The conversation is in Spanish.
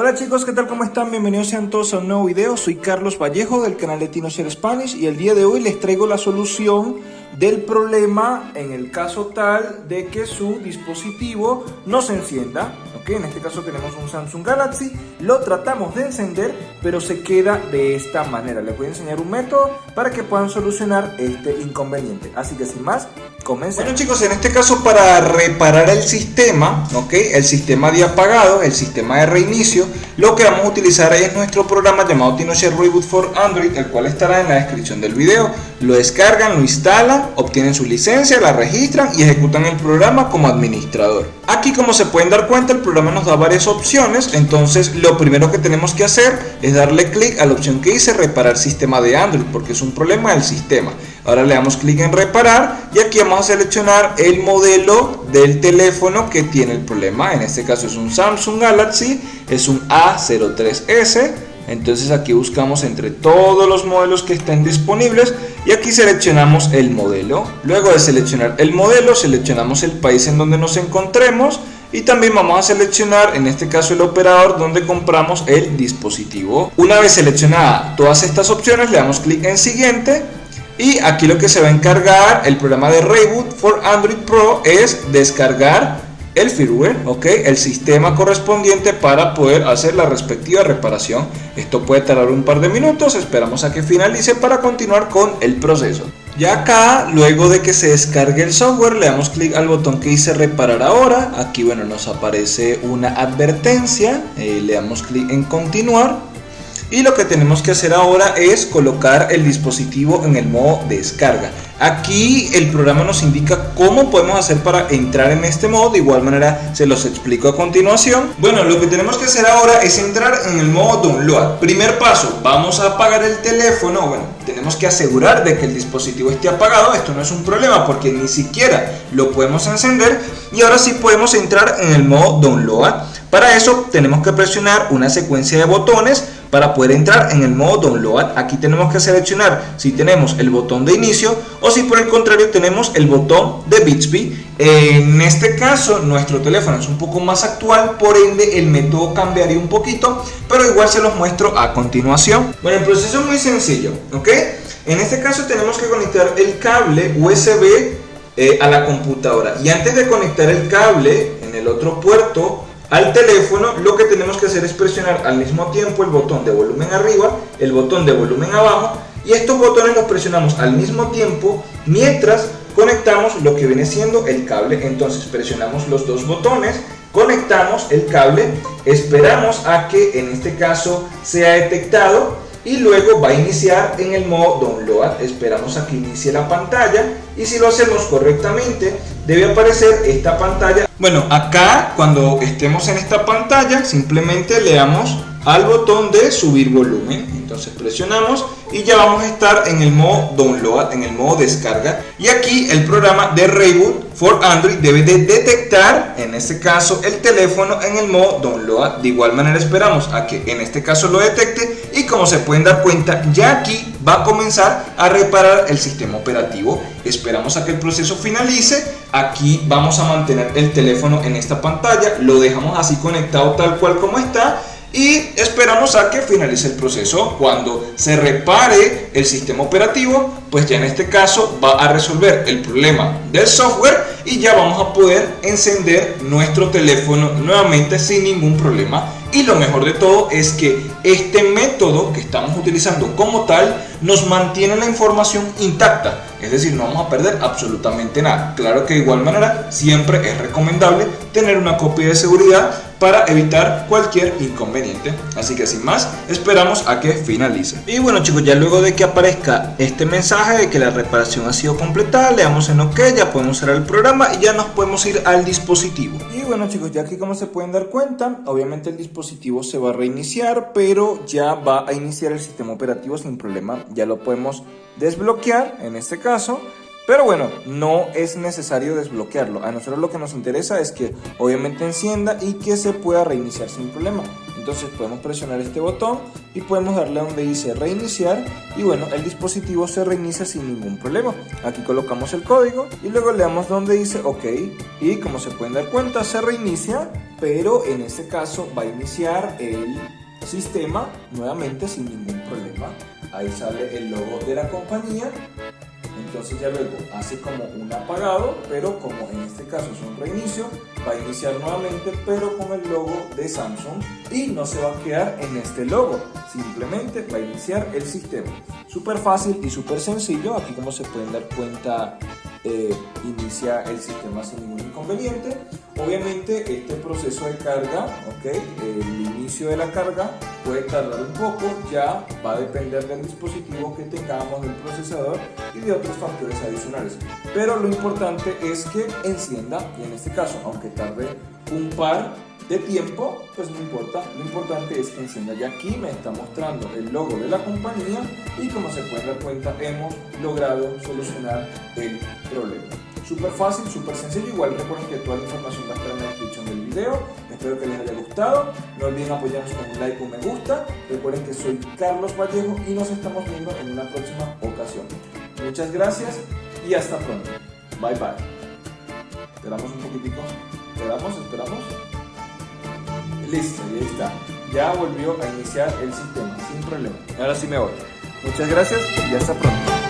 Hola chicos, ¿qué tal? ¿Cómo están? Bienvenidos sean todos a un nuevo video. Soy Carlos Vallejo del canal de TinoShare Spanish y el día de hoy les traigo la solución del problema en el caso tal de que su dispositivo no se encienda. ¿ok? En este caso tenemos un Samsung Galaxy, lo tratamos de encender, pero se queda de esta manera. Les voy a enseñar un método para que puedan solucionar este inconveniente. Así que sin más, Bueno chicos, en este caso para reparar el sistema, ¿ok? El sistema de apagado, el sistema de reinicio, lo que vamos a utilizar es nuestro programa llamado TinoShare Reboot for Android, el cual estará en la descripción del video. Lo descargan, lo instalan, obtienen su licencia, la registran y ejecutan el programa como administrador. Aquí como se pueden dar cuenta el programa nos da varias opciones, entonces lo primero que tenemos que hacer es darle clic a la opción que dice reparar sistema de Android porque es un problema del sistema. Ahora le damos clic en reparar y aquí vamos a seleccionar el modelo del teléfono que tiene el problema. En este caso es un Samsung Galaxy, es un A03S. Entonces aquí buscamos entre todos los modelos que estén disponibles y aquí seleccionamos el modelo. Luego de seleccionar el modelo, seleccionamos el país en donde nos encontremos y también vamos a seleccionar en este caso el operador donde compramos el dispositivo. Una vez seleccionada todas estas opciones, le damos clic en siguiente y aquí lo que se va a encargar el programa de Reboot for Android Pro es descargar el firmware, ok, el sistema correspondiente para poder hacer la respectiva reparación. Esto puede tardar un par de minutos, esperamos a que finalice para continuar con el proceso. Ya acá, luego de que se descargue el software, le damos clic al botón que dice reparar ahora. Aquí, bueno, nos aparece una advertencia, eh, le damos clic en continuar y lo que tenemos que hacer ahora es colocar el dispositivo en el modo descarga. Aquí el programa nos indica cómo podemos hacer para entrar en este modo, de igual manera se los explico a continuación. Bueno, lo que tenemos que hacer ahora es entrar en el modo download. Primer paso, vamos a apagar el teléfono, bueno, tenemos que asegurar de que el dispositivo esté apagado, esto no es un problema porque ni siquiera lo podemos encender y ahora sí podemos entrar en el modo download. Para eso tenemos que presionar una secuencia de botones para poder entrar en el modo download. Aquí tenemos que seleccionar si tenemos el botón de inicio o si por el contrario tenemos el botón de Bixby. En este caso nuestro teléfono es un poco más actual, por ende el método cambiaría un poquito, pero igual se los muestro a continuación. Bueno, el proceso es muy sencillo, ¿ok? En este caso tenemos que conectar el cable USB eh, a la computadora y antes de conectar el cable en el otro puerto al teléfono, lo que tenemos que hacer es presionar al mismo tiempo el botón de volumen arriba, el botón de volumen abajo y estos botones los presionamos al mismo tiempo mientras conectamos lo que viene siendo el cable. Entonces presionamos los dos botones, conectamos el cable, esperamos a que en este caso sea detectado y luego va a iniciar en el modo download esperamos a que inicie la pantalla y si lo hacemos correctamente debe aparecer esta pantalla. Bueno acá cuando estemos en esta pantalla simplemente le damos al botón de subir volumen. Entonces presionamos y ya vamos a estar en el modo download en el modo descarga. Y aquí el programa de reboot for android debe de detectar en este caso el teléfono en el modo download. De igual manera esperamos a que en este caso lo detecte y como se pueden dar cuenta ya aquí va a comenzar a reparar el sistema operativo. Esperamos a que el proceso finalice. Aquí vamos a mantener el teléfono en esta pantalla. Lo dejamos así conectado tal cual como está y esperamos a que finalice el proceso. Cuando se repare el sistema operativo, pues ya en este caso va a resolver el problema del software y ya vamos a poder encender nuestro teléfono nuevamente sin ningún problema. Y lo mejor de todo es que este método que estamos utilizando como tal nos mantiene la información intacta, es decir, no vamos a perder absolutamente nada. Claro que de igual manera siempre es recomendable tener una copia de seguridad para evitar cualquier inconveniente. Así que sin más, esperamos a que finalice. Y bueno chicos, ya luego de que aparezca este mensaje de que la reparación ha sido completada, le damos en OK, ya podemos cerrar el programa y ya nos podemos ir al dispositivo. Y bueno chicos, ya aquí como se pueden dar cuenta, obviamente el dispositivo se va a reiniciar, pero ya va a iniciar el sistema operativo sin problema. Ya lo podemos desbloquear en este caso pero bueno, no es necesario desbloquearlo. A nosotros lo que nos interesa es que obviamente encienda y que se pueda reiniciar sin problema. Entonces podemos presionar este botón y podemos darle donde dice reiniciar y bueno, el dispositivo se reinicia sin ningún problema. Aquí colocamos el código y luego le damos donde dice OK y como se pueden dar cuenta se reinicia pero en este caso va a iniciar el sistema nuevamente sin ningún problema. Ahí sale el logo de la compañía entonces ya luego hace como un apagado, pero como en este caso es un reinicio, va a iniciar nuevamente, pero con el logo de Samsung y no se va a quedar en este logo, simplemente va a iniciar el sistema. Súper fácil y súper sencillo, aquí como se pueden dar cuenta eh, inicia el sistema sin ningún inconveniente. Obviamente este proceso de carga, el inicio de la carga puede tardar un poco, ya va a depender del dispositivo que tengamos, del procesador y de otros factores adicionales. Pero lo importante es que encienda y en este caso, aunque tarde un par de tiempo, pues no importa, lo importante es que encienda. Y aquí me está mostrando el logo de la compañía y como se pueden dar cuenta hemos logrado solucionar el problema. Súper fácil, súper sencillo, igual recuerden que toda la información va a estar en la descripción del video. Espero que les haya gustado, no olviden apoyarnos con un like o un me gusta. Recuerden que soy Carlos Vallejo y nos estamos viendo en una próxima ocasión. Muchas gracias y hasta pronto. Bye bye. Esperamos un poquitico. Esperamos, esperamos. Listo, y ahí está. Ya volvió a iniciar el sistema sin problema. Ahora sí me voy. Muchas gracias y hasta pronto.